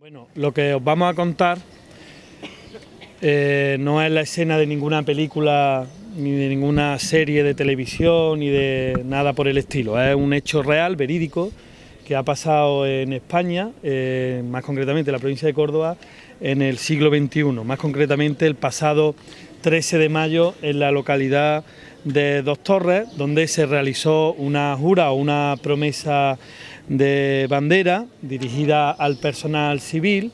Bueno, lo que os vamos a contar eh, no es la escena de ninguna película ni de ninguna serie de televisión ni de nada por el estilo. Es un hecho real, verídico, que ha pasado en España, eh, más concretamente en la provincia de Córdoba, en el siglo XXI, más concretamente el pasado 13 de mayo en la localidad de Dos Torres, donde se realizó una jura o una promesa de bandera dirigida al personal civil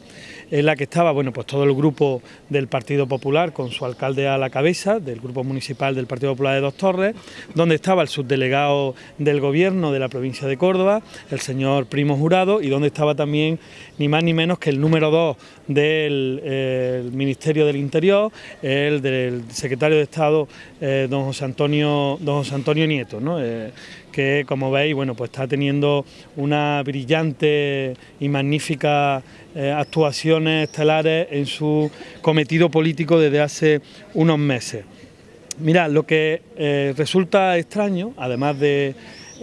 en la que estaba bueno, pues todo el grupo del Partido Popular con su alcalde a la cabeza, del grupo municipal del Partido Popular de Dos Torres, donde estaba el subdelegado del gobierno de la provincia de Córdoba, el señor Primo Jurado, y donde estaba también ni más ni menos que el número dos del eh, Ministerio del Interior, el del secretario de Estado, eh, don José Antonio, don José Antonio Nieto. Eh, que como veis bueno, pues está teniendo una brillante y magnífica actuaciones estelares en su cometido político desde hace unos meses. Mirad, lo que resulta extraño, además de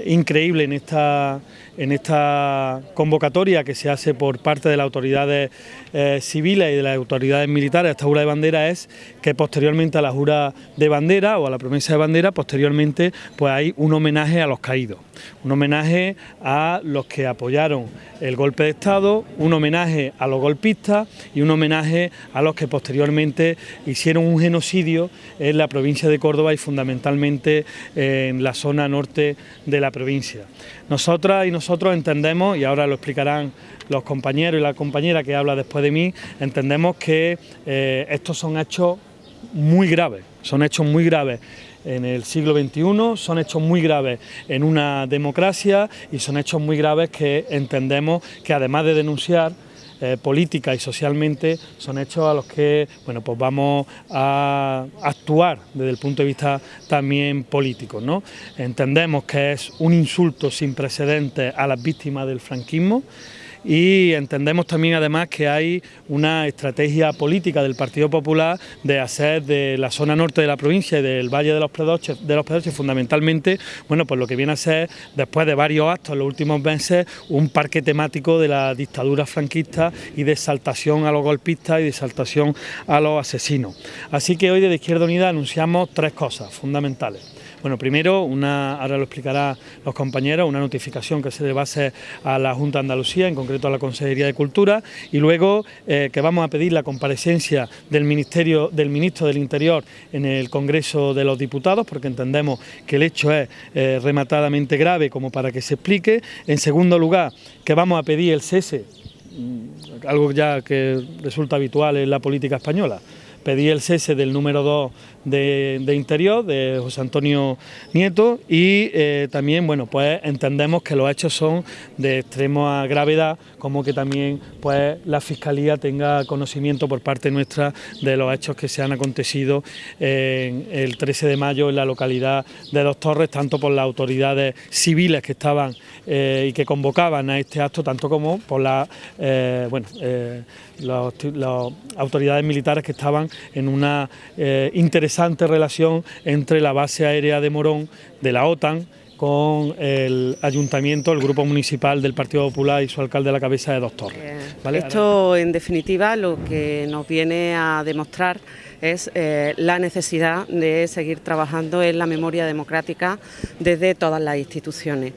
increíble en esta en esta convocatoria que se hace por parte de las autoridades eh, civiles y de las autoridades militares esta jura de bandera es que posteriormente a la jura de bandera o a la promesa de bandera, posteriormente pues hay un homenaje a los caídos, un homenaje a los que apoyaron el golpe de Estado, un homenaje a los golpistas y un homenaje a los que posteriormente hicieron un genocidio en la provincia de Córdoba y fundamentalmente en la zona norte de la provincia. Nosotras y nosotros entendemos, y ahora lo explicarán los compañeros y la compañera que habla después de mí, entendemos que eh, estos son hechos muy graves, son hechos muy graves. En el siglo XXI, son hechos muy graves en una democracia y son hechos muy graves que entendemos que además de denunciar, eh, política y socialmente son hechos a los que bueno, pues vamos a actuar desde el punto de vista también político. ¿no? Entendemos que es un insulto sin precedentes a las víctimas del franquismo, y entendemos también además que hay una estrategia política del Partido Popular de hacer de la zona norte de la provincia y del Valle de los Predoches, fundamentalmente, bueno, pues lo que viene a ser después de varios actos en los últimos meses un parque temático de la dictadura franquista y de exaltación a los golpistas y de exaltación a los asesinos. Así que hoy desde Izquierda Unida anunciamos tres cosas fundamentales. Bueno, primero, una, ahora lo explicará los compañeros, una notificación que se a hacer a la Junta de Andalucía, en concreto a la Consejería de Cultura, y luego eh, que vamos a pedir la comparecencia del Ministerio, del Ministro del Interior en el Congreso de los Diputados, porque entendemos que el hecho es eh, rematadamente grave como para que se explique. En segundo lugar, que vamos a pedir el cese, mm, algo ya que resulta habitual en la política española, pedí el cese del número 2 de, Interior, de José Antonio Nieto, y eh, también, bueno, pues entendemos que los hechos son de extrema gravedad, como que también pues la Fiscalía tenga conocimiento por parte nuestra de los hechos que se han acontecido en el 13 de mayo en la localidad de Dos Torres, tanto por las autoridades civiles que estaban eh, y que convocaban a este acto, tanto como por las eh, bueno, las autoridades militares que estaban en una interesante relación entre la base aérea de Morón, de la OTAN, con el ayuntamiento, el grupo municipal del Partido Popular y su alcalde a la cabeza de Dos Torres. Eh, esto, en definitiva, lo que nos viene a demostrar es eh, la necesidad de seguir trabajando en la memoria democrática desde todas las instituciones,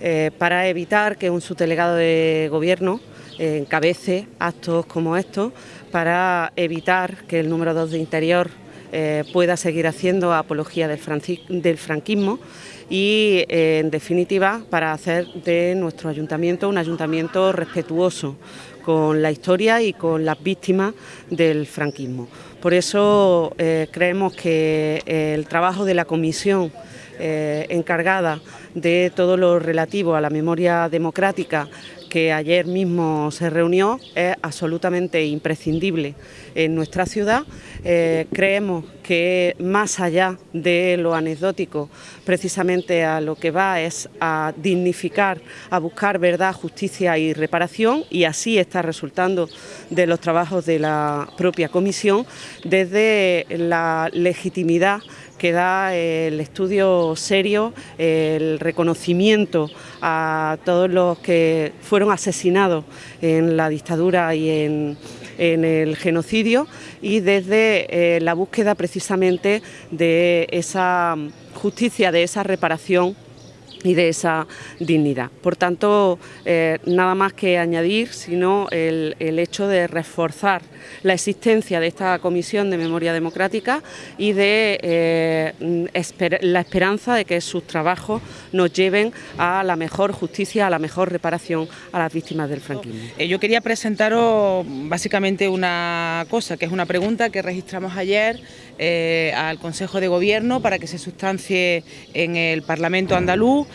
eh, para evitar que un subdelegado de gobierno encabece actos como estos, para evitar que el número 2 de Interior eh, pueda seguir haciendo apología del, franquismo y, eh, en definitiva, para hacer de nuestro ayuntamiento un ayuntamiento respetuoso con la historia y con las víctimas del franquismo. Por eso eh, creemos que el trabajo de la comisión encargada de todo lo relativo a la memoria democrática que ayer mismo se reunió es absolutamente imprescindible en nuestra ciudad. Eh, creemos que más allá de lo anecdótico, precisamente a lo que va es a dignificar, a buscar verdad, justicia y reparación y así está resultando de los trabajos de la propia comisión desde la legitimidad queda el estudio serio, el reconocimiento a todos los que fueron asesinados en la dictadura y en, el genocidio y desde eh, la búsqueda precisamente de esa justicia, de esa reparación y de esa dignidad. Por tanto, eh, nada más que añadir, sino el, hecho de reforzar la existencia de esta Comisión de Memoria Democrática y de eh, la esperanza de que sus trabajos nos lleven a la mejor justicia, a la mejor reparación a las víctimas del franquismo. Eh, yo quería presentaros básicamente una cosa, que es una pregunta que registramos ayer al Consejo de Gobierno para que se sustancie en el Parlamento andaluz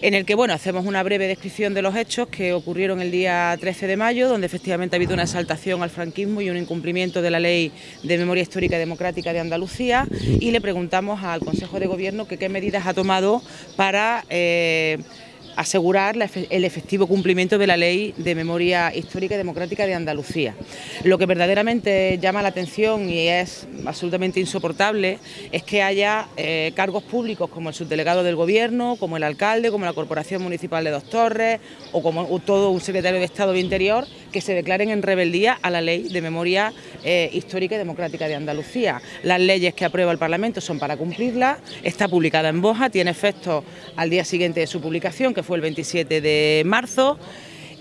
en el que bueno, hacemos una breve descripción de los hechos que ocurrieron el día 13 de mayo, donde efectivamente ha habido una exaltación al franquismo y un incumplimiento de la Ley de Memoria Histórica y Democrática de Andalucía y le preguntamos al Consejo de Gobierno que qué medidas ha tomado para... Eh, asegurar el efectivo cumplimiento de la Ley de Memoria Histórica y Democrática de Andalucía. Lo que verdaderamente llama la atención y es absolutamente insoportable es que haya eh, cargos públicos como el subdelegado del Gobierno, como el alcalde, como la Corporación Municipal de Dos Torres o como todo un secretario de Estado de Interior que se declaren en rebeldía a la Ley de Memoria eh, Histórica y Democrática de Andalucía. Las leyes que aprueba el Parlamento son para cumplirlas, está publicada en Boja, tiene efecto al día siguiente de su publicación, fue el 27 de marzo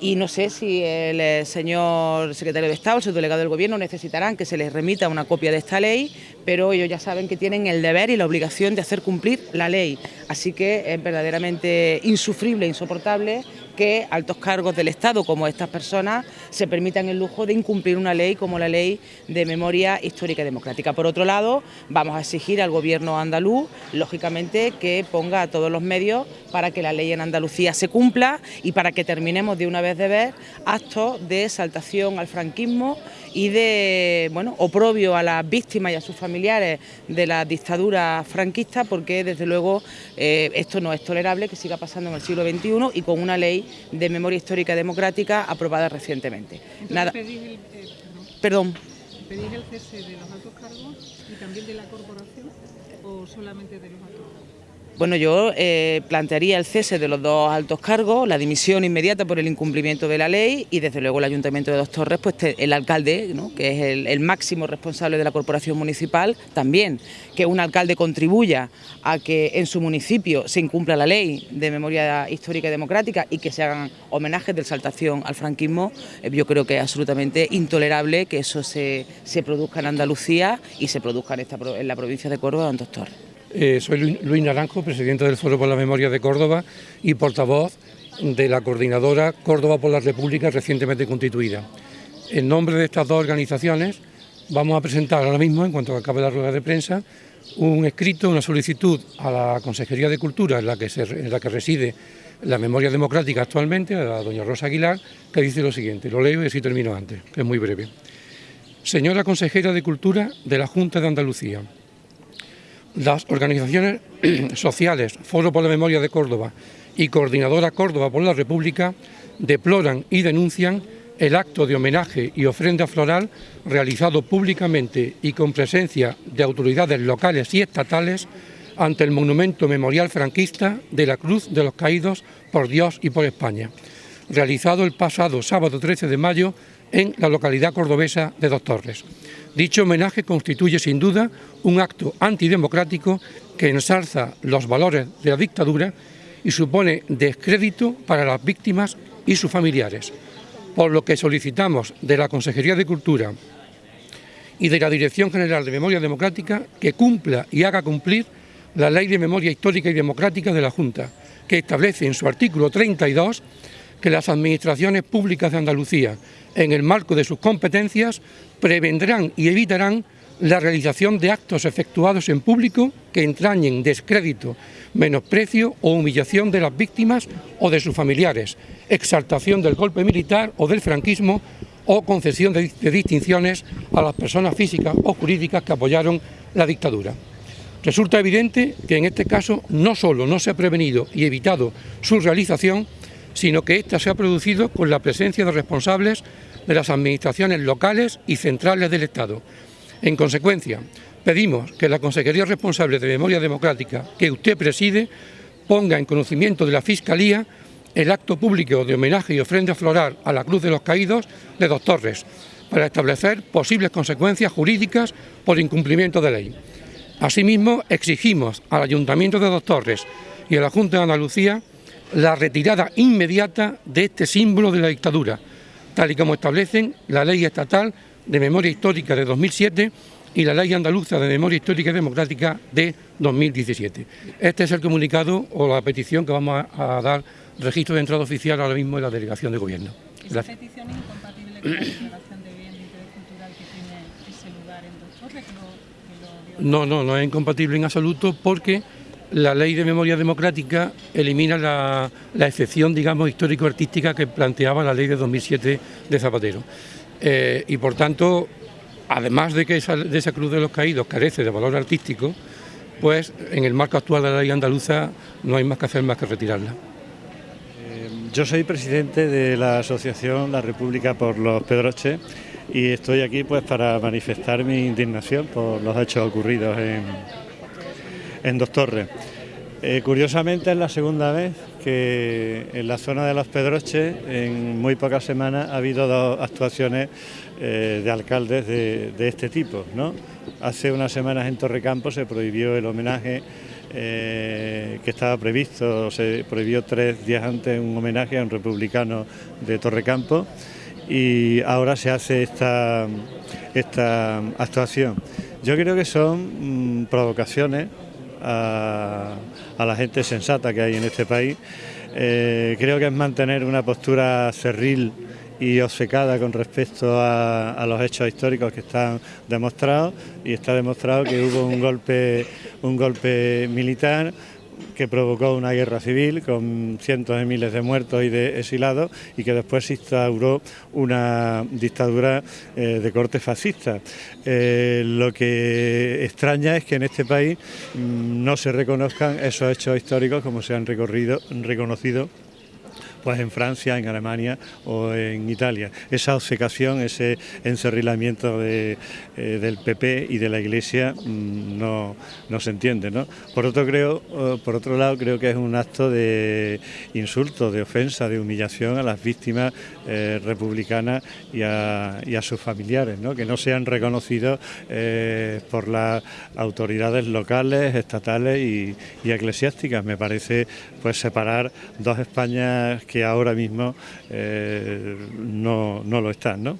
y no sé si el eh, señor secretario de Estado, el subdelegado del Gobierno necesitarán que se les remita una copia de esta ley, pero ellos ya saben que tienen el deber y la obligación de hacer cumplir la ley. Así que es verdaderamente insufrible, insoportable que altos cargos del Estado como estas personas se permitan el lujo de incumplir una ley como la Ley de Memoria Histórica y Democrática. Por otro lado, vamos a exigir al Gobierno andaluz, lógicamente, que ponga a todos los medios para que la ley en Andalucía se cumpla y para que terminemos de una vez de ver actos de exaltación al franquismo y de bueno, oprobio a las víctimas y a sus familiares de la dictadura franquista, porque desde luego eh, esto no es tolerable que siga pasando en el siglo XXI y con una ley de memoria histórica democrática aprobada recientemente. Nada. Pedís el, eh, perdón. ¿Pedís el cese de los altos cargos y también de la corporación o solamente de los altos cargos? Bueno, yo eh, plantearía el cese de los dos altos cargos, la dimisión inmediata por el incumplimiento de la ley y desde luego el Ayuntamiento de Dos Torres, pues el alcalde, que es el, máximo responsable de la corporación municipal, también, que un alcalde contribuya a que en su municipio se incumpla la ley de memoria histórica y democrática y que se hagan homenajes de exaltación al franquismo, eh, yo creo que es absolutamente intolerable que eso se, produzca en Andalucía y se produzca en, en la provincia de Córdoba en Dos Torres. Eh, soy Luis Naranjo, presidente del Foro por la Memoria de Córdoba y portavoz de la coordinadora Córdoba por la República recientemente constituida. En nombre de estas dos organizaciones vamos a presentar ahora mismo, en cuanto acabe la rueda de prensa, un escrito, una solicitud a la Consejería de Cultura en la que, en la que reside la memoria democrática actualmente, a la doña Rosa Aguilar, que dice lo siguiente, lo leo y así termino antes, que es muy breve. Señora Consejera de Cultura de la Junta de Andalucía, las organizaciones sociales, Foro por la Memoria de Córdoba y Coordinadora Córdoba por la República deploran y denuncian el acto de homenaje y ofrenda floral realizado públicamente y con presencia de autoridades locales y estatales ante el monumento memorial franquista de la Cruz de los Caídos por Dios y por España, realizado el pasado sábado 13 de mayo en la localidad cordobesa de Dos Torres. Dicho homenaje constituye sin duda un acto antidemocrático que ensalza los valores de la dictadura y supone descrédito para las víctimas y sus familiares, por lo que solicitamos de la Consejería de Cultura y de la Dirección General de Memoria Democrática que cumpla y haga cumplir la Ley de Memoria Histórica y Democrática de la Junta, que establece en su artículo 32 que las administraciones públicas de Andalucía, en el marco de sus competencias, prevendrán y evitarán la realización de actos efectuados en público que entrañen descrédito, menosprecio o humillación de las víctimas o de sus familiares, exaltación del golpe militar o del franquismo o concesión de, distinciones a las personas físicas o jurídicas que apoyaron la dictadura. Resulta evidente que en este caso no solo no se ha prevenido y evitado su realización, sino que ésta se ha producido con la presencia de responsables de las administraciones locales y centrales del Estado. En consecuencia, Pedimos que la Consejería responsable de Memoria Democrática, que usted preside, ponga en conocimiento de la Fiscalía el acto público de homenaje y ofrenda floral a la Cruz de los Caídos de Dos Torres, para establecer posibles consecuencias jurídicas por incumplimiento de ley. Asimismo, exigimos al Ayuntamiento de Dos Torres y a la Junta de Andalucía la retirada inmediata de este símbolo de la dictadura, tal y como establecen la Ley Estatal de Memoria Histórica de 2007 y la Ley Andaluza de Memoria Histórica y Democrática de 2017. Este es el comunicado o la petición que vamos a, dar registro de entrada oficial ahora mismo en la Delegación de Gobierno. ¿Esa petición es incompatible con la declaración de bien de interés cultural que tiene ese lugar en Dos Torres? no, no, no es incompatible en absoluto porque la ley de memoria democrática elimina la, excepción, digamos, histórico-artística que planteaba la ley de 2007 de Zapatero. Eh, y por tanto, además de que esa, de esa Cruz de los Caídos carece de valor artístico, pues en el marco actual de la ley andaluza no hay más que hacer más que retirarla. Eh, yo soy presidente de la asociación La República por los Pedroches y estoy aquí pues para manifestar mi indignación por los hechos ocurridos en, en Dos Torres. Eh, curiosamente es la segunda vez que en la zona de Los Pedroches en muy pocas semanas ha habido dos actuaciones eh, de alcaldes de, este tipo. ¿no? Hace unas semanas en Torrecampo se prohibió el homenaje eh, que estaba previsto, se prohibió tres días antes un homenaje a un republicano de Torrecampo y ahora se hace esta, esta actuación. Yo creo que son mm, provocaciones a, la gente sensata que hay en este país. Eh, creo que es mantener una postura cerril y obcecada con respecto a, los hechos históricos que están demostrados y está demostrado que hubo un golpe, un golpe militar que provocó una guerra civil con cientos de miles de muertos y de exilados y que después se instauró una dictadura eh, de corte fascista. Eh, lo que extraña es que en este país mm, no se reconozcan esos hechos históricos como se han recorrido, reconocido pues en Francia, en Alemania o en Italia. Esa obcecación, ese encerrilamiento de, eh, del PP y de la Iglesia mm, no, no, se entiende. ¿no? Por, otro, creo, por otro lado, creo que es un acto de insulto, de ofensa, de humillación a las víctimas eh, republicanas y a, sus familiares, ¿no? que no sean reconocidos eh, por las autoridades locales, estatales y, y eclesiásticas. Me parece pues separar dos Españas que ahora mismo eh, no, no lo están. ¿no?